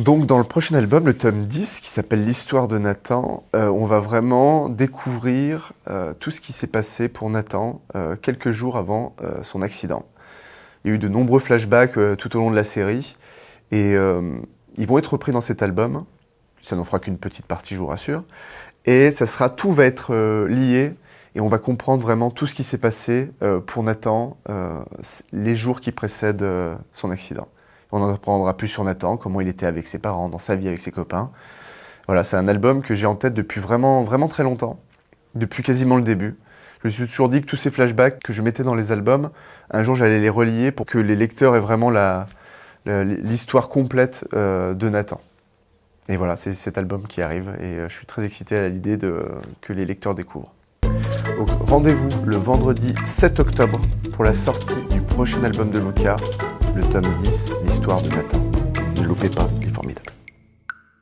Donc dans le prochain album, le tome 10, qui s'appelle L'histoire de Nathan, euh, on va vraiment découvrir euh, tout ce qui s'est passé pour Nathan euh, quelques jours avant son accident. Il y a eu de nombreux flashbacks tout au long de la série, et ils vont être repris dans cet album. Ça n'en fera qu'une petite partie, je vous rassure. Et ça sera, tout va être lié, et on va comprendre vraiment tout ce qui s'est passé pour Nathan les jours qui précèdent son accident. On en apprendra plus sur Nathan, comment il était avec ses parents, dans sa vie avec ses copains. Voilà, c'est un album que j'ai en tête depuis vraiment, vraiment très longtemps, depuis quasiment le début. Je me suis toujours dit que tous ces flashbacks que je mettais dans les albums, un jour j'allais les relier pour que les lecteurs aient vraiment l'histoire complète euh, de Nathan. Et voilà, c'est cet album qui arrive et euh, je suis très excité à l'idée que les lecteurs découvrent. Rendez-vous le vendredi 7 octobre pour la sortie du prochain album de Luca, le tome 10, l'histoire de Nathan. Ne loupez pas.